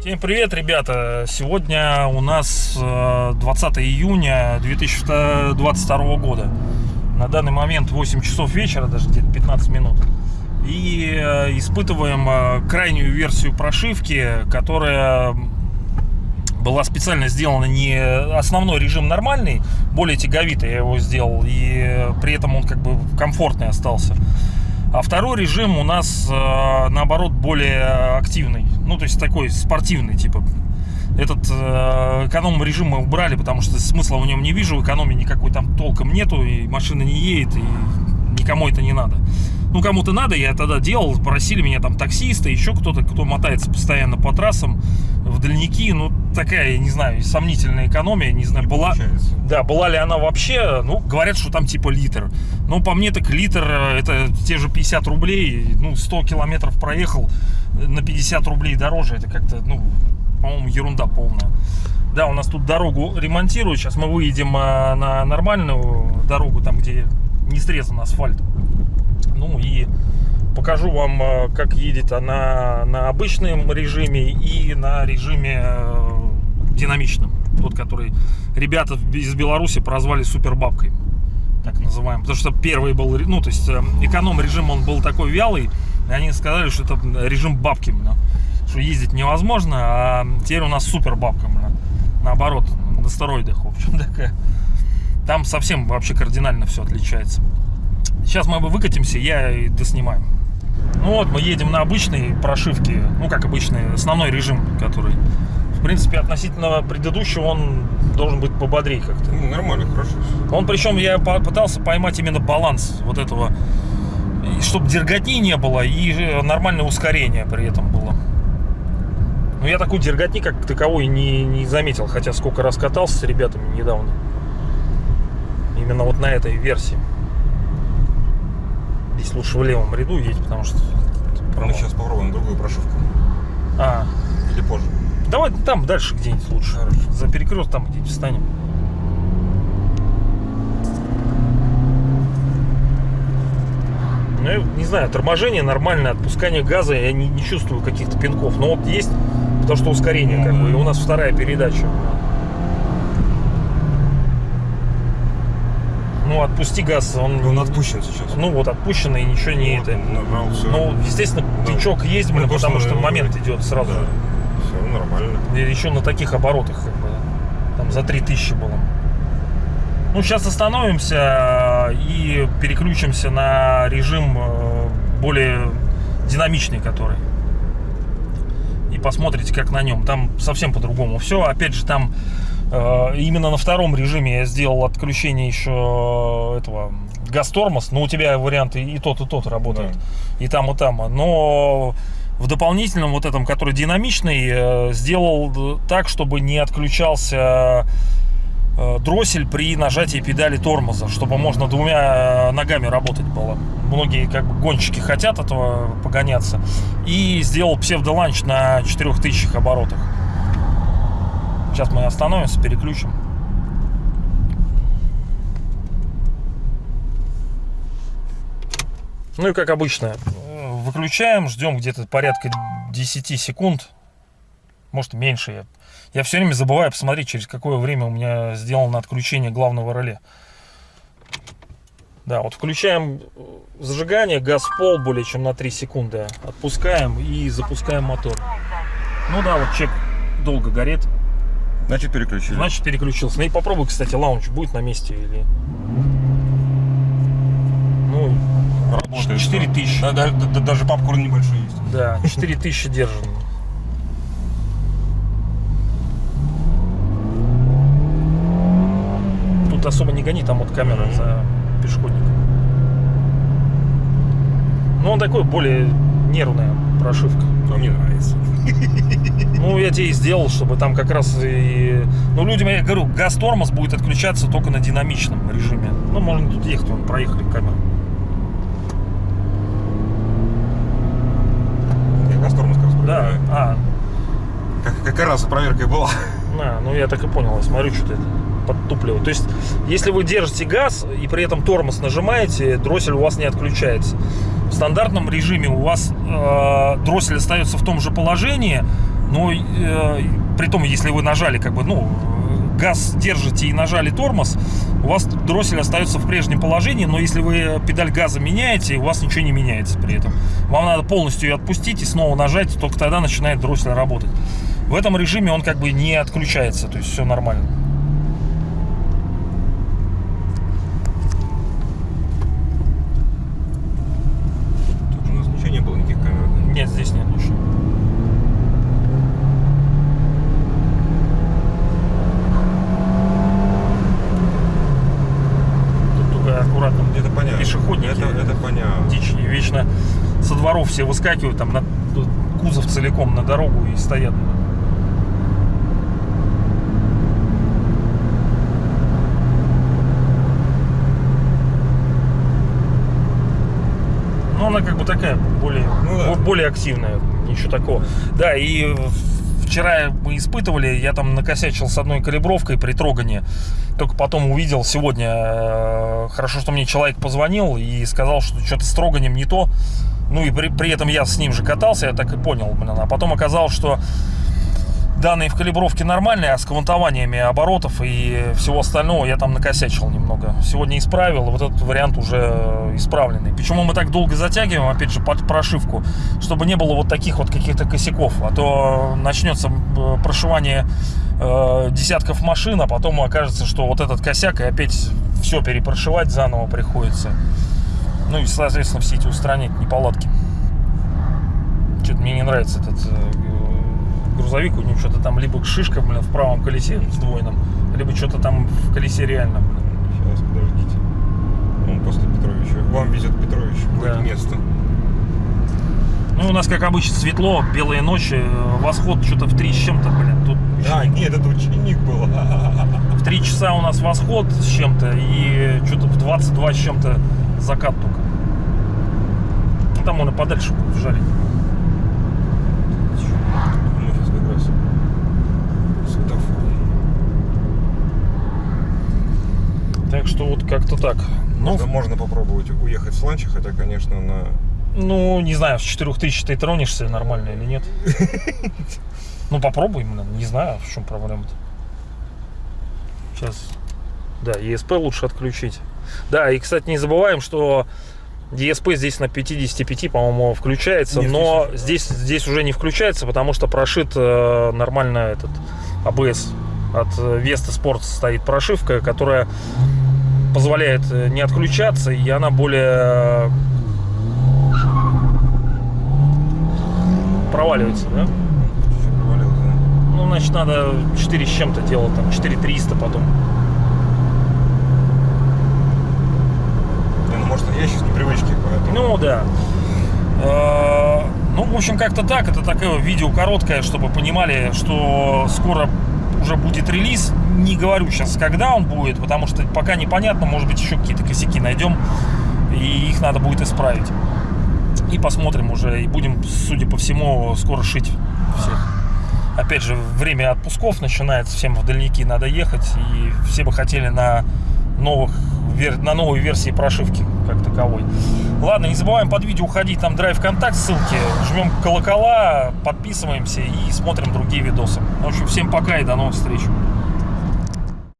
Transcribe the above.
Всем привет, ребята! Сегодня у нас э, 20 июня 2022 года. На данный момент 8 часов вечера, даже где-то 15 минут. И э, испытываем э, крайнюю версию прошивки, которая была специально сделана не основной режим нормальный, более тяговитый я его сделал, и э, при этом он как бы комфортный остался. А второй режим у нас, э, наоборот, более активный. Ну, то есть такой спортивный, типа. Этот э, эконом-режим мы убрали, потому что смысла в нем не вижу. Экономии никакой там толком нету, и машина не едет, и никому это не надо. Ну, кому-то надо, я тогда делал, просили меня там таксисты, еще кто-то, кто мотается постоянно по трассам в дальники. Ну, такая, я не знаю, сомнительная экономия, не знаю, была... получается. Да, была ли она вообще, ну, говорят, что там типа литр. Но по мне так литр, э, это те же 50 рублей, ну, 100 километров проехал, э, на 50 рублей дороже, это как-то, ну, по-моему, ерунда полная. Да, у нас тут дорогу ремонтируют, сейчас мы выедем э, на нормальную дорогу, там, где не срезан асфальт. Ну и покажу вам, э, как едет она на обычном режиме и на режиме э, динамичном. Тот, который ребята из Беларуси прозвали супербабкой. Так называемый. Потому что первый был, ну, то есть э, эконом-режим, он был такой вялый. И они сказали, что это режим бабки. Что ездить невозможно, а теперь у нас супер бабка, бля. Наоборот, на стероидах, в общем, такая. Там совсем вообще кардинально все отличается. Сейчас мы выкатимся, я и доснимаю. Ну вот, мы едем на обычной прошивке, ну как обычный, основной режим, который, в принципе, относительно предыдущего, он должен быть пободрее как-то. Ну, нормально, хорошо. Он, причем, я пытался поймать именно баланс вот этого, чтобы дерготни не было и нормальное ускорение при этом было. Но я такой дерготни как таковой не, не заметил, хотя сколько раз катался с ребятами недавно. Именно вот на этой версии. Здесь лучше в левом ряду едь, потому что... Мы сейчас попробуем другую прошивку. А, Или позже. давай там дальше где-нибудь лучше. Хорошо. За перекрест там где-нибудь встанем. Ну, я не знаю, торможение нормальное, отпускание газа, я не, не чувствую каких-то пинков. Но вот есть, потому что ускорение, как бы, и у нас вторая передача. Ну, отпусти газ, он... Он отпущен сейчас. Ну, вот отпущенный, и ничего не это. Набрал все. Ну, естественно, Да. тычок есть, блин, Ну, то, потому что момент идет сразу. Да. Все нормально. И еще на таких оборотах, как бы, там за 3000 было. Ну, сейчас остановимся и переключимся на режим э, более динамичный, который. И посмотрите, как на нем. Там совсем по-другому все. Опять же, там э, именно на втором режиме я сделал отключение еще этого газ-тормоз. Но у тебя варианты и тот, и тот работают. И там, и там. Но в дополнительном вот этом, который динамичный, э, сделал э, так, чтобы не отключался э, дроссель при нажатии педали тормоза, чтобы можно двумя э, ногами работать было. Многие как бы гонщики хотят этого погоняться. И сделал псевдоланч на 4000 оборотах. Сейчас мы остановимся, переключим. Ну и как обычно, выключаем, ждем где-то порядка 10 секунд, может меньше. Я, я все время забываю посмотреть, через какое время у меня сделано отключение главного реле. Да, вот включаем э, зажигание, газ в пол более чем на 3 секунды. Отпускаем и запускаем мотор. Ну да, вот чек долго горит. Значит, переключили. Значит, переключился. Ну и попробуй, кстати, лаунч будет на месте или... Ну, Работает. 4000. Да, да, да, да, даже попкорн небольшой есть. Да, 4000 держим. Тут особо не гони, там вот камера за пешеходником. Ну, он такой более нервная прошивка. А мне нравится. Ну, я тебе и сделал, чтобы там как раз и... Ну, людям, я говорю, газ-тормоз будет отключаться только на динамичном режиме. Ну, можно тут ехать, вон, проехали камеру. Я газ тормоз как раз Да, а, Как, как раз проверка и была. на, ну я так и понял, я смотрю, что это. Подтупливать. То есть, если вы держите газ и при этом тормоз нажимаете, дроссель у вас не отключается. В стандартном режиме у вас э, дроссель остается в том же положении, но э, при том, если вы нажали как бы, ну, газ держите и нажали тормоз, у вас дроссель остается в прежнем положении, но если вы педаль газа меняете, у вас ничего не меняется при этом. Вам надо полностью ее отпустить и снова нажать, только тогда начинает дроссель работать. В этом режиме он как бы не отключается, то есть все нормально. Тут у нас ничего не было, никаких камер. да? Нет, здесь нет ничего. Тут только аккуратно Это понятно. Пешеходники. Это, это понятно. дичь. И вечно со дворов все выскакивают, там на кузов целиком на дорогу и стоят. Ну, она как бы такая, более, Ну да. бо- более активная, ничего такого. Да, и вчера мы испытывали, я там накосячил с одной калибровкой при трогании, только потом увидел сегодня, э, хорошо, что мне человек позвонил и сказал, что что-то с троганием не то, ну и при, при этом я с ним же катался, я так и понял, блин, а потом оказалось, что данные в калибровке нормальные, а с квантованиями оборотов и всего остального я там накосячил немного. Сегодня исправил, вот этот вариант уже исправленный. Почему мы так долго затягиваем, опять же, под прошивку, чтобы не было вот таких вот каких-то косяков, а то начнется э, прошивание э, десятков машин, а потом окажется, что вот этот косяк, и опять все перепрошивать заново приходится. Ну и, соответственно, все эти устранять неполадки. Что-то мне не нравится этот э, грузовик, у него что-то там либо шишка, блин, в правом колесе сдвоенном, либо что-то там в колесе реально. Сейчас, подождите. Он после Петровича. Вам везет Петрович. Да. Да. место. Ну, у нас, как обычно, светло, белые ночи, э, восход что-то в 3 с чем-то, блин, тут А, нет, это ученик был. в 3 часа у нас восход с чем-то, и что-то в 22 с чем-то закат только. Ну, там он и подальше будет жарить. Мы сейчас как раз светофор. Так что вот как-то так. Ну, Можно, можно попробовать уехать с ланча, хотя, конечно, на... ну, не знаю, с 4000 ты тронешься нормально или нет. Ну, попробуй, не знаю, в чем проблема-то. Сейчас. Да, ESP лучше отключить. Да, и, кстати, не забываем, что ESP здесь на 55, по-моему, включается, Не но да. здесь, здесь уже не включается, потому что прошит э, нормально этот ABS. От э, Vesta Sport стоит прошивка, которая позволяет э, не отключаться, и она более э, проваливается, да? Ну, значит, надо 4 с чем-то делать, там 4300 потом. Ну, может, я сейчас непривычки, поэтому... Ну, да. Э, Ну, в общем, как-то так. Это такое видео короткое, чтобы понимали, что скоро уже будет релиз. Не говорю сейчас, когда он будет, потому что пока непонятно. Может быть, еще какие-то косяки найдем, и их надо будет исправить. И посмотрим уже, и будем, судя по всему, скоро шить всех. Опять же, время отпусков начинается, всем в дальники надо ехать, и все бы хотели на новых на новой версии прошивки как таковой. Ладно, не забываем под видео уходить, там драйв контакт, ссылки, жмем колокола, подписываемся и смотрим другие видосы. В общем, всем пока и до новых встреч.